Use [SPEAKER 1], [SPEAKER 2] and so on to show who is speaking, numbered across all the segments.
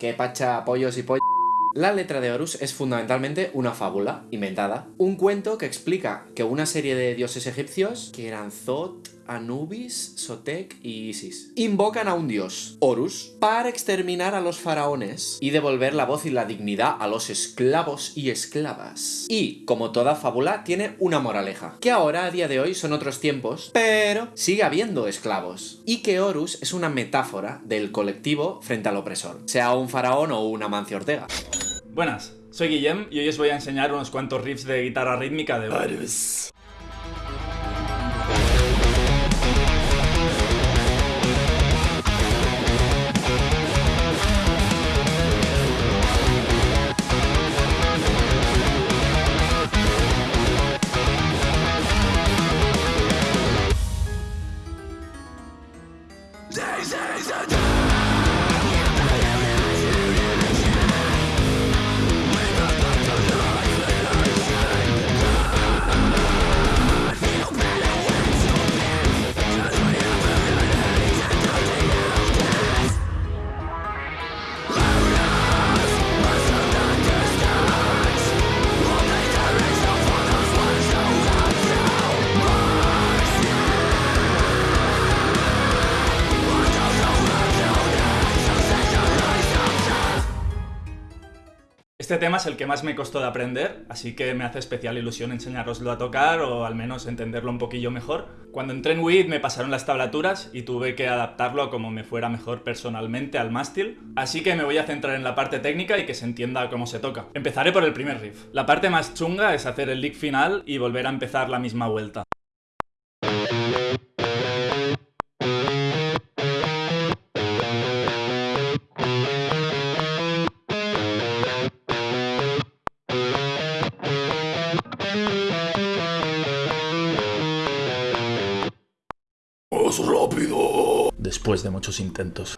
[SPEAKER 1] Que pacha, pollos y pollos. La letra de Horus es fundamentalmente una fábula inventada, un cuento que explica que una serie de dioses egipcios, que eran Zot, Anubis, Sotek y Isis, invocan a un dios, Horus, para exterminar a los faraones y devolver la voz y la dignidad a los esclavos y esclavas. Y, como toda fábula, tiene una moraleja, que ahora, a día de hoy, son otros tiempos, pero sigue habiendo esclavos. Y que Horus es una metáfora del colectivo frente al opresor, sea un faraón o una Mancio Ortega.
[SPEAKER 2] Buenas, soy Guillem y hoy os voy a enseñar unos cuantos riffs de guitarra rítmica de Horus. Este tema es el que más me costó de aprender, así que me hace especial ilusión enseñaroslo a tocar o al menos entenderlo un poquillo mejor. Cuando entré en WID me pasaron las tablaturas y tuve que adaptarlo a como me fuera mejor personalmente al mástil, así que me voy a centrar en la parte técnica y que se entienda cómo se toca. Empezaré por el primer riff. La parte más chunga es hacer el lick final y volver a empezar la misma vuelta.
[SPEAKER 3] Rápido!
[SPEAKER 2] Después de muchos intentos.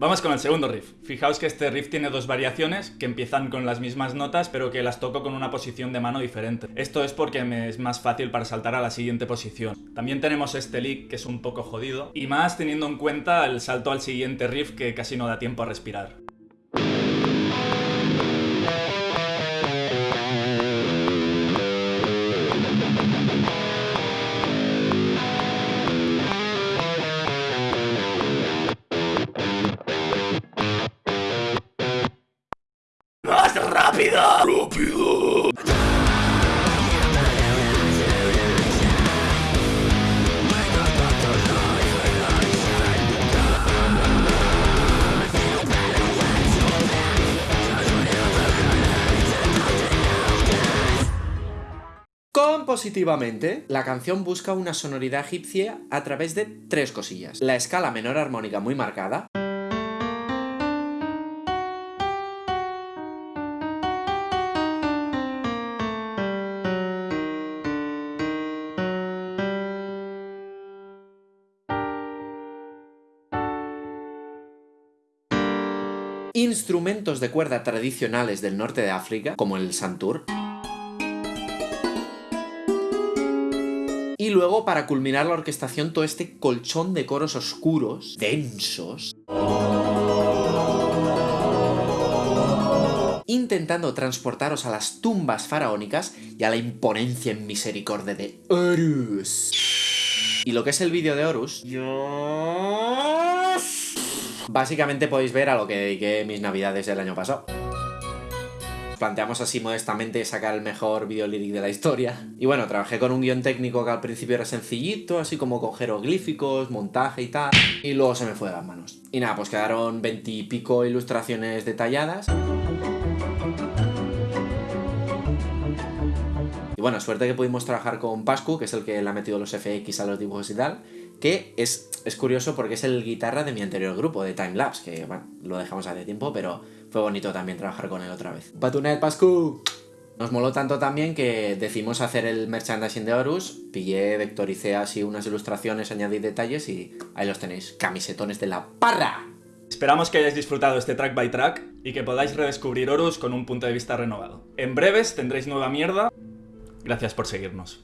[SPEAKER 2] Vamos con el segundo riff. Fijaos que este riff tiene dos variaciones que empiezan con las mismas notas pero que las toco con una posición de mano diferente. Esto es porque me es más fácil para saltar a la siguiente posición. También tenemos este lick que es un poco jodido y más teniendo en cuenta el salto al siguiente riff que casi no da tiempo a respirar.
[SPEAKER 1] Compositivamente, la canción busca una sonoridad egipcia a través de tres cosillas. La escala menor armónica muy marcada, instrumentos de cuerda tradicionales del norte de África, como el santur. Y luego, para culminar la orquestación, todo este colchón de coros oscuros, densos, intentando transportaros a las tumbas faraónicas y a la imponencia en misericordia de Horus. Y lo que es el vídeo de Horus... Básicamente podéis ver a lo que dediqué mis navidades del año pasado. Planteamos así modestamente sacar el mejor video líric de la historia. Y bueno, trabajé con un guion técnico que al principio era sencillito, así como con jeroglíficos, montaje y tal. Y luego se me fue de las manos. Y nada, pues quedaron veintipico ilustraciones detalladas. Y bueno, suerte que pudimos trabajar con Pascu, que es el que le ha metido los FX a los dibujos y tal, que es, es curioso porque es el guitarra de mi anterior grupo, de Time Lapse, que bueno, lo dejamos hace tiempo, pero fue bonito también trabajar con él otra vez. ¡Patunet, Pascu! Nos moló tanto también que decidimos hacer el merchandising de Horus, pillé, vectoricé así unas ilustraciones, añadí detalles y ahí los tenéis, camisetones de la parra.
[SPEAKER 2] Esperamos que hayáis disfrutado este track by track y que podáis redescubrir Horus con un punto de vista renovado. En breves tendréis nueva mierda, Gracias por seguirnos.